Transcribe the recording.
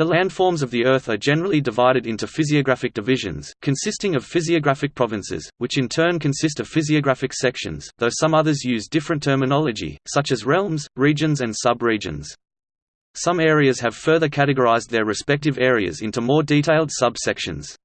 The landforms of the Earth are generally divided into physiographic divisions, consisting of physiographic provinces, which in turn consist of physiographic sections, though some others use different terminology, such as realms, regions and sub-regions. Some areas have further categorized their respective areas into more detailed subsections.